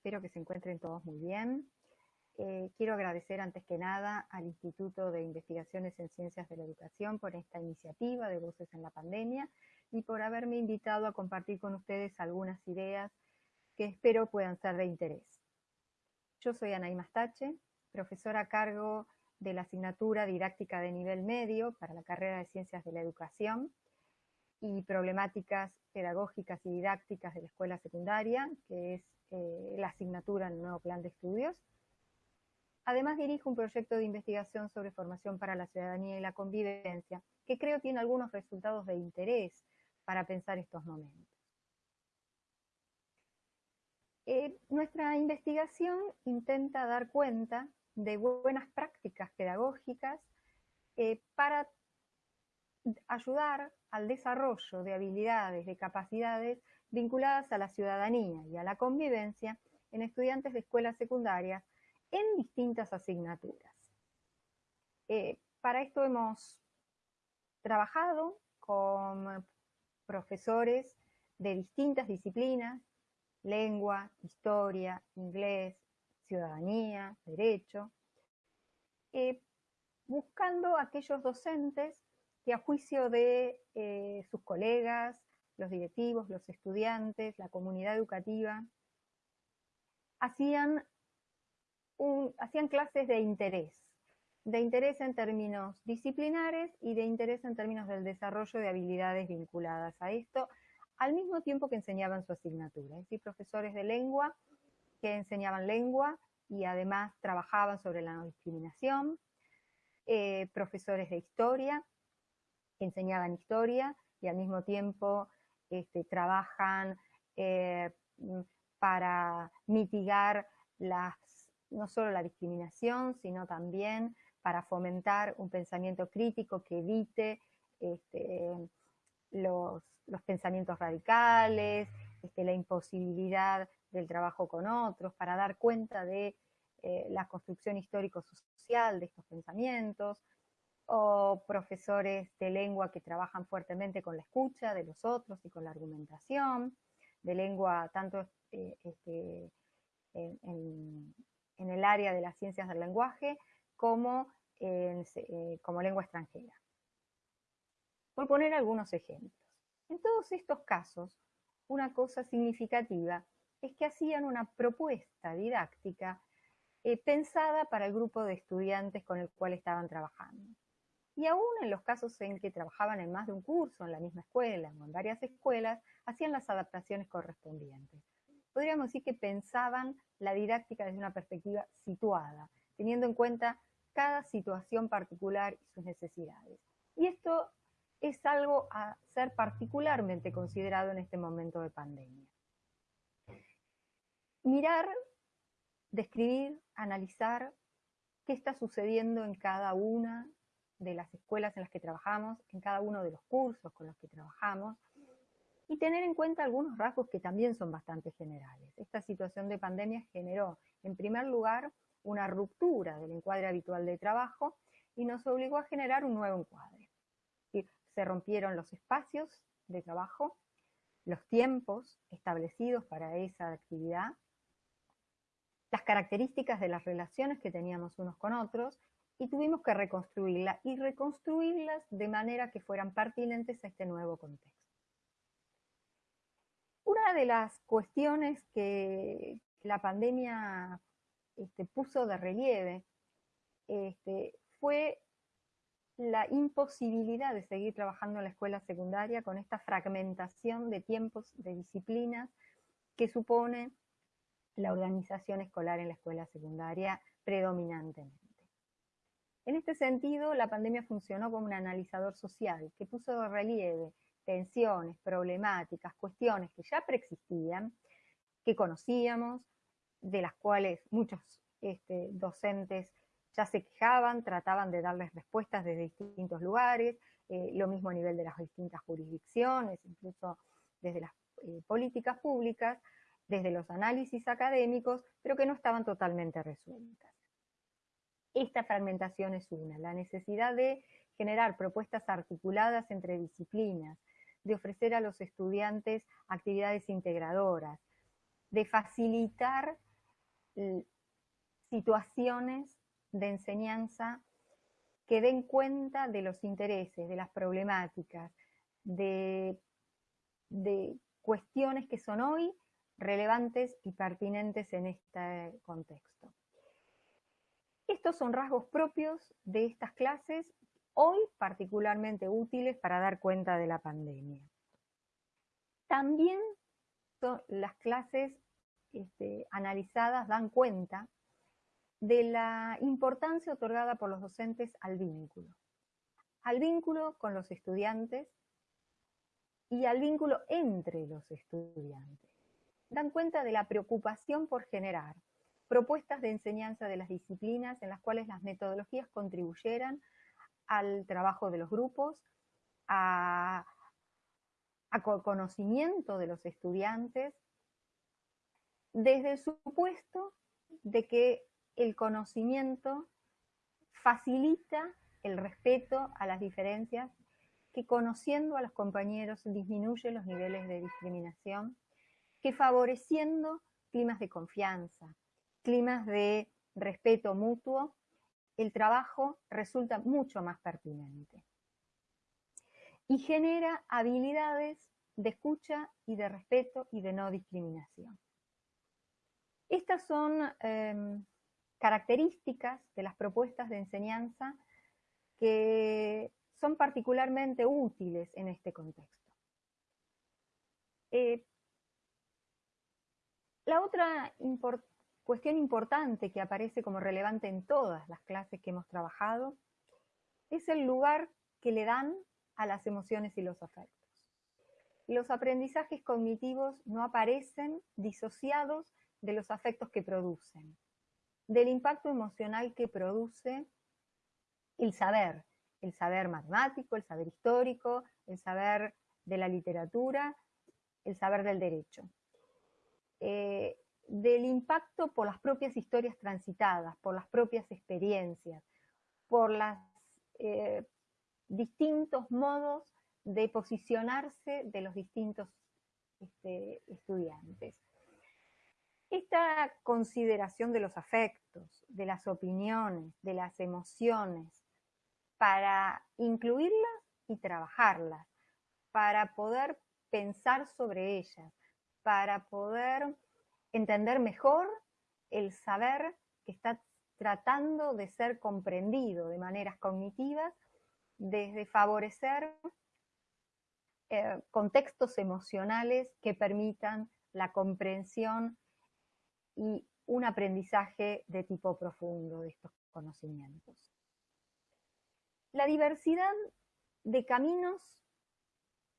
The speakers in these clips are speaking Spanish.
espero que se encuentren todos muy bien. Eh, quiero agradecer antes que nada al Instituto de Investigaciones en Ciencias de la Educación por esta iniciativa de Voces en la Pandemia y por haberme invitado a compartir con ustedes algunas ideas que espero puedan ser de interés. Yo soy Anaí Mastache, profesora a cargo de la asignatura didáctica de nivel medio para la carrera de Ciencias de la Educación y problemáticas pedagógicas y didácticas de la escuela secundaria, que es eh, la asignatura en el nuevo plan de estudios. Además dirijo un proyecto de investigación sobre formación para la ciudadanía y la convivencia, que creo tiene algunos resultados de interés para pensar estos momentos. Eh, nuestra investigación intenta dar cuenta de buenas prácticas pedagógicas eh, para ayudar al desarrollo de habilidades, de capacidades vinculadas a la ciudadanía y a la convivencia en estudiantes de escuelas secundarias en distintas asignaturas. Eh, para esto hemos trabajado con profesores de distintas disciplinas, lengua, historia, inglés, ciudadanía, derecho, eh, buscando aquellos docentes que a juicio de eh, sus colegas, los directivos, los estudiantes, la comunidad educativa, hacían, clases de interés, de interés en términos disciplinares y de interés en términos del desarrollo de habilidades vinculadas a esto, al mismo tiempo que enseñaban su asignatura. Es decir, profesores de lengua que enseñaban lengua y además trabajaban sobre la no discriminación, eh, profesores de historia enseñaban historia y al mismo tiempo este, trabajan eh, para mitigar no solo la discriminación, sino también para fomentar un pensamiento crítico que evite este, los, pensamientos radicales, este, la imposibilidad del trabajo con otros, para dar cuenta de eh, la construcción histórico-social de estos pensamientos, o profesores de lengua que trabajan fuertemente con la escucha de los otros y con la argumentación, de lengua tanto eh, este, en, el área de las ciencias del lenguaje como, eh, como lengua extranjera. Por poner algunos ejemplos. En todos estos casos, una cosa significativa es que hacían una propuesta didáctica eh, pensada para el grupo de estudiantes con el cual estaban trabajando. Y aún en los casos en que trabajaban en más de un curso, en la misma escuela o en varias escuelas, hacían las adaptaciones correspondientes. Podríamos decir que pensaban la didáctica desde una perspectiva situada, teniendo en cuenta cada situación particular y sus necesidades. Y esto es algo a ser particularmente considerado en este momento de pandemia. Mirar, describir, analizar qué está sucediendo en cada una de las escuelas en las que trabajamos, en cada uno de los cursos con los que trabajamos, y tener en cuenta algunos rasgos que también son bastante generales. Esta situación de pandemia generó, en primer lugar, una ruptura del encuadre habitual de trabajo y nos obligó a generar un nuevo encuadre. Se rompieron los espacios de trabajo, los tiempos establecidos para esa actividad, las características de las relaciones que teníamos unos con otros y tuvimos que reconstruirla y reconstruirlas de manera que fueran pertinentes a este nuevo contexto. Una de las cuestiones que la pandemia este, puso de relieve este, fue la imposibilidad de seguir trabajando en la escuela secundaria con esta fragmentación de tiempos, de disciplinas que supone la organización escolar en la escuela secundaria predominantemente. En este sentido, la pandemia funcionó como un analizador social que puso de relieve tensiones, problemáticas, cuestiones que ya preexistían, que conocíamos, de las cuales muchos este, docentes ya se quejaban, trataban de darles respuestas desde distintos lugares, eh, lo mismo a nivel de las distintas jurisdicciones, incluso desde las eh, políticas públicas, desde los análisis académicos, pero que no estaban totalmente resueltas. Esta fragmentación es una, la necesidad de generar propuestas articuladas entre disciplinas, de ofrecer a los estudiantes actividades integradoras, de facilitar situaciones de enseñanza que den cuenta de los intereses, de las problemáticas, de, de cuestiones que son hoy relevantes y pertinentes en este contexto. Estos son rasgos propios de estas clases, hoy particularmente útiles para dar cuenta de la pandemia. También las clases este, analizadas dan cuenta de la importancia otorgada por los docentes al vínculo. Al vínculo con los estudiantes y al vínculo entre los estudiantes. Dan cuenta de la preocupación por generar propuestas de enseñanza de las disciplinas en las cuales las metodologías contribuyeran al trabajo de los grupos, a, conocimiento de los estudiantes, desde el supuesto de que el conocimiento facilita el respeto a las diferencias, que conociendo a los compañeros disminuye los niveles de discriminación, que favoreciendo climas de confianza, climas de respeto mutuo, el trabajo resulta mucho más pertinente. Y genera habilidades de escucha y de respeto y de no discriminación. Estas son em, características de las propuestas de enseñanza que son particularmente útiles en este contexto. Eh, la otra cuestión importante que aparece como relevante en todas las clases que hemos trabajado es el lugar que le dan a las emociones y los afectos. Los aprendizajes cognitivos no aparecen disociados de los afectos que producen, del impacto emocional que produce el saber, el saber matemático, el saber histórico, el saber de la literatura, el saber del derecho. Eh, del impacto por las propias historias transitadas, por las propias experiencias, por los eh, distintos modos de posicionarse de los distintos este, estudiantes. Esta consideración de los afectos, de las opiniones, de las emociones, para incluirlas y trabajarlas, para poder pensar sobre ellas, para poder entender mejor el saber que está tratando de ser comprendido de maneras cognitivas, desde favorecer eh, contextos emocionales que permitan la comprensión y un aprendizaje de tipo profundo de estos conocimientos. La diversidad de caminos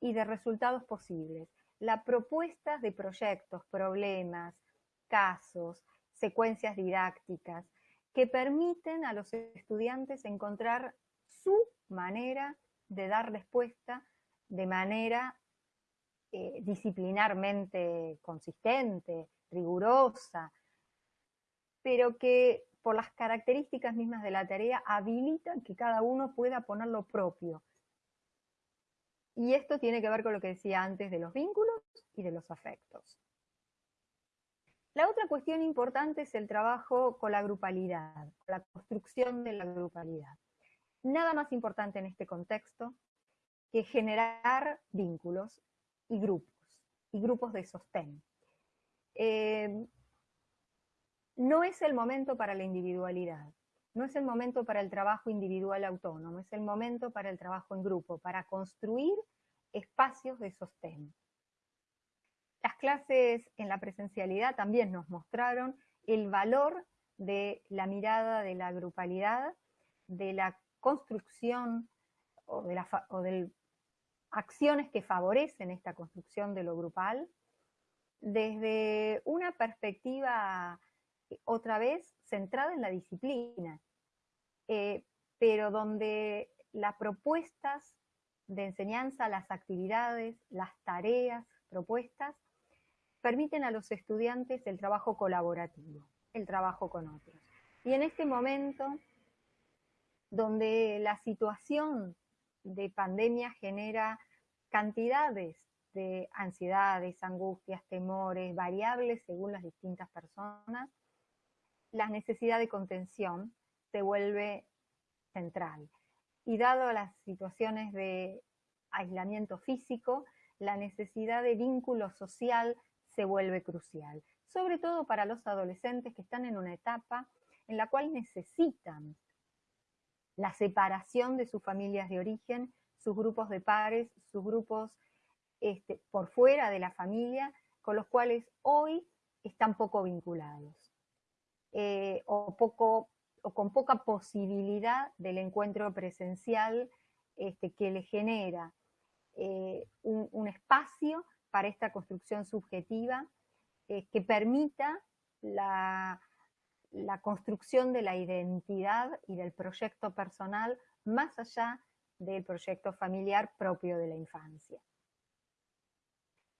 y de resultados posibles la propuesta de proyectos, problemas, casos, secuencias didácticas, que permiten a los estudiantes encontrar su manera de dar respuesta de manera eh, disciplinarmente consistente, rigurosa, pero que por las características mismas de la tarea habilitan que cada uno pueda poner lo propio, y esto tiene que ver con lo que decía antes de los vínculos y de los afectos. La otra cuestión importante es el trabajo con la grupalidad, la construcción de la grupalidad. Nada más importante en este contexto que generar vínculos y grupos, y grupos de sostén. Eh, no es el momento para la individualidad, no es el momento para el trabajo individual autónomo, es el momento para el trabajo en grupo, para construir espacios de sostén. Las clases en la presencialidad también nos mostraron el valor de la mirada de la grupalidad, de la construcción o de, de acciones que favorecen esta construcción de lo grupal, desde una perspectiva otra vez centrada en la disciplina, eh, pero donde las propuestas de enseñanza, las actividades, las tareas propuestas, permiten a los estudiantes el trabajo colaborativo, el trabajo con otros. Y en este momento, donde la situación de pandemia genera cantidades de ansiedades, angustias, temores, variables según las distintas personas, la necesidad de contención se vuelve central. Y dado las situaciones de aislamiento físico, la necesidad de vínculo social se vuelve crucial, sobre todo para los adolescentes que están en una etapa en la cual necesitan la separación de sus familias de origen, sus grupos de pares, sus grupos este, por fuera de la familia, con los cuales hoy están poco vinculados, eh, o, con poca posibilidad del encuentro presencial este, que le genera eh, un, espacio para esta construcción subjetiva eh, que permita la, construcción de la identidad y del proyecto personal más allá del proyecto familiar propio de la infancia.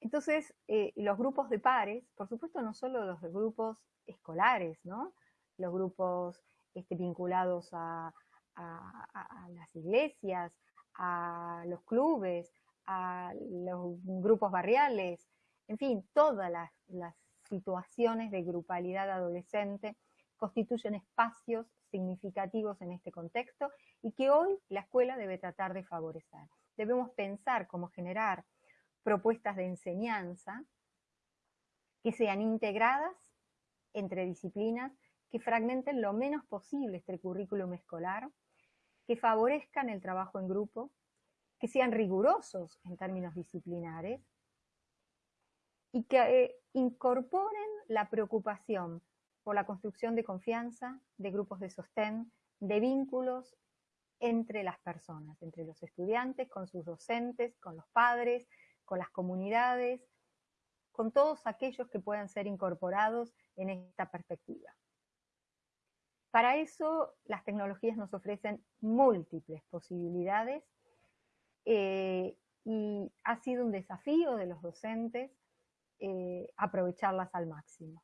Entonces, eh, los grupos de pares, por supuesto no solo los grupos escolares, ¿no? los grupos este, vinculados a, las iglesias, a los clubes, a los grupos barriales, en fin, todas las, situaciones de grupalidad adolescente constituyen espacios significativos en este contexto y que hoy la escuela debe tratar de favorecer. Debemos pensar cómo generar propuestas de enseñanza que sean integradas entre disciplinas, que fragmenten lo menos posible este currículum escolar, que favorezcan el trabajo en grupo, que sean rigurosos en términos disciplinares y que eh, incorporen la preocupación por la construcción de confianza, de grupos de sostén, de vínculos entre las personas, entre los estudiantes, con sus docentes, con los padres, con las comunidades, con todos aquellos que puedan ser incorporados en esta perspectiva. Para eso, las tecnologías nos ofrecen múltiples posibilidades eh, y ha sido un desafío de los docentes eh, aprovecharlas al máximo.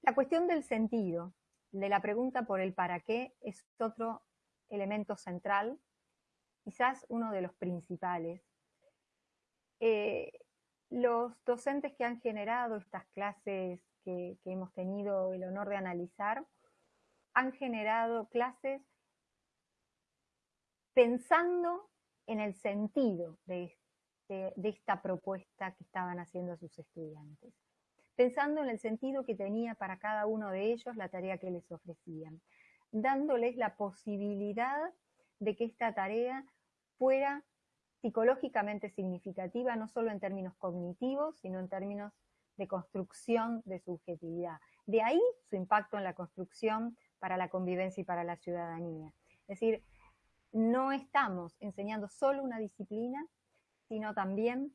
La cuestión del sentido, de la pregunta por el para qué, es otro elemento central, quizás uno de los principales. Eh, los docentes que han generado estas clases que, hemos tenido el honor de analizar, han generado clases pensando en el sentido de, de, esta propuesta que estaban haciendo sus estudiantes, pensando en el sentido que tenía para cada uno de ellos la tarea que les ofrecían, dándoles la posibilidad de que esta tarea fuera psicológicamente significativa, no solo en términos cognitivos, sino en términos de construcción de subjetividad. De ahí su impacto en la construcción para la convivencia y para la ciudadanía. Es decir, no estamos enseñando solo una disciplina, sino también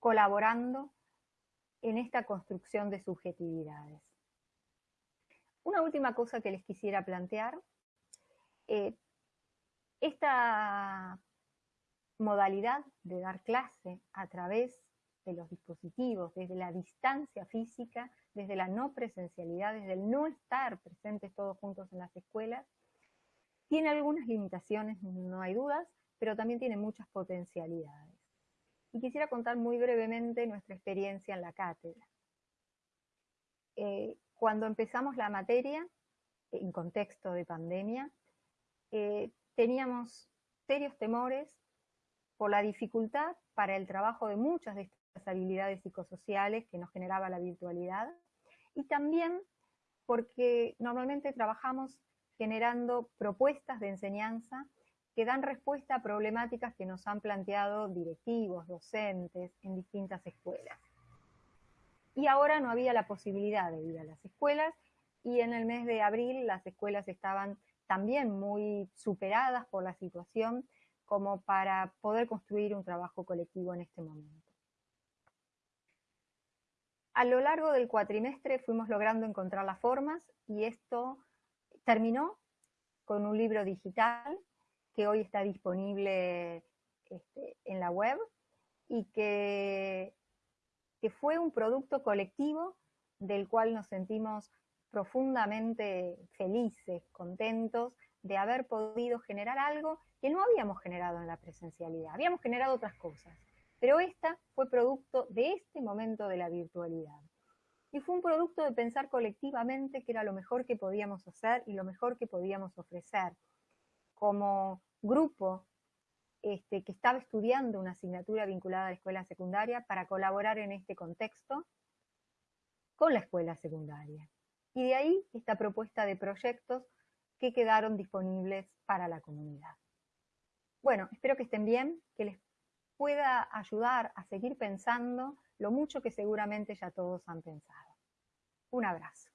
colaborando en esta construcción de subjetividades. Una última cosa que les quisiera plantear. Eh, esta modalidad de dar clase a través de los dispositivos, desde la distancia física, desde la no presencialidad, desde el no estar presentes todos juntos en las escuelas, tiene algunas limitaciones, no hay dudas, pero también tiene muchas potencialidades. Y quisiera contar muy brevemente nuestra experiencia en la cátedra. Eh, cuando empezamos la materia, en contexto de pandemia, eh, teníamos serios temores por la dificultad para el trabajo de muchas de estas habilidades psicosociales que nos generaba la virtualidad y también porque normalmente trabajamos generando propuestas de enseñanza que dan respuesta a problemáticas que nos han planteado directivos, docentes en distintas escuelas. Y ahora no había la posibilidad de ir a las escuelas y en el mes de abril las escuelas estaban también muy superadas por la situación como para poder construir un trabajo colectivo en este momento. A lo largo del cuatrimestre fuimos logrando encontrar las formas y esto terminó con un libro digital que hoy está disponible este, en la web y que, que fue un producto colectivo del cual nos sentimos profundamente felices, contentos de haber podido generar algo que no habíamos generado en la presencialidad, habíamos generado otras cosas, pero esta fue producto de este momento de la virtualidad. Y fue un producto de pensar colectivamente que era lo mejor que podíamos hacer y lo mejor que podíamos ofrecer. Como grupo este, que estaba estudiando una asignatura vinculada a la escuela secundaria para colaborar en este contexto con la escuela secundaria. Y de ahí esta propuesta de proyectos que quedaron disponibles para la comunidad. Bueno, espero que estén bien, que les pueda ayudar a seguir pensando lo mucho que seguramente ya todos han pensado. Un abrazo.